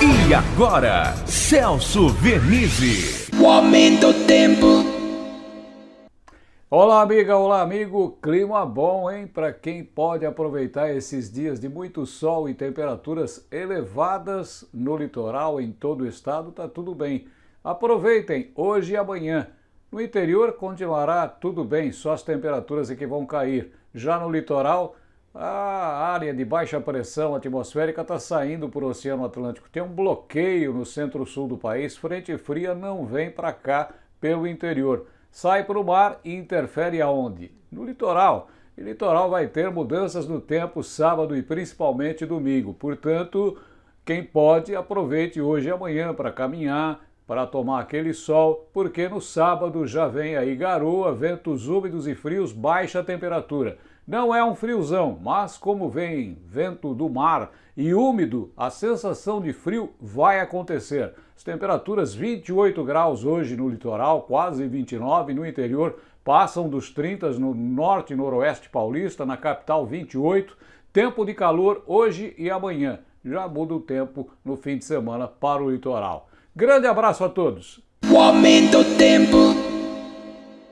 E agora, Celso Vernizzi. O aumento do tempo. Olá, amiga, olá, amigo. Clima bom, hein? Para quem pode aproveitar esses dias de muito sol e temperaturas elevadas no litoral, em todo o estado, tá tudo bem. Aproveitem hoje e amanhã. No interior continuará tudo bem, só as temperaturas é que vão cair. Já no litoral, a área de baixa pressão atmosférica está saindo para o Oceano Atlântico. Tem um bloqueio no centro-sul do país. Frente fria não vem para cá pelo interior. Sai para o mar e interfere aonde? No litoral. E litoral vai ter mudanças no tempo sábado e principalmente domingo. Portanto, quem pode, aproveite hoje e amanhã para caminhar, para tomar aquele sol, porque no sábado já vem aí garoa, ventos úmidos e frios, baixa temperatura. Não é um friozão, mas como vem vento do mar e úmido, a sensação de frio vai acontecer. As temperaturas 28 graus hoje no litoral, quase 29 no interior, passam dos 30 no norte e noroeste paulista, na capital 28. Tempo de calor hoje e amanhã. Já muda o tempo no fim de semana para o litoral. Grande abraço a todos. O aumento do tempo.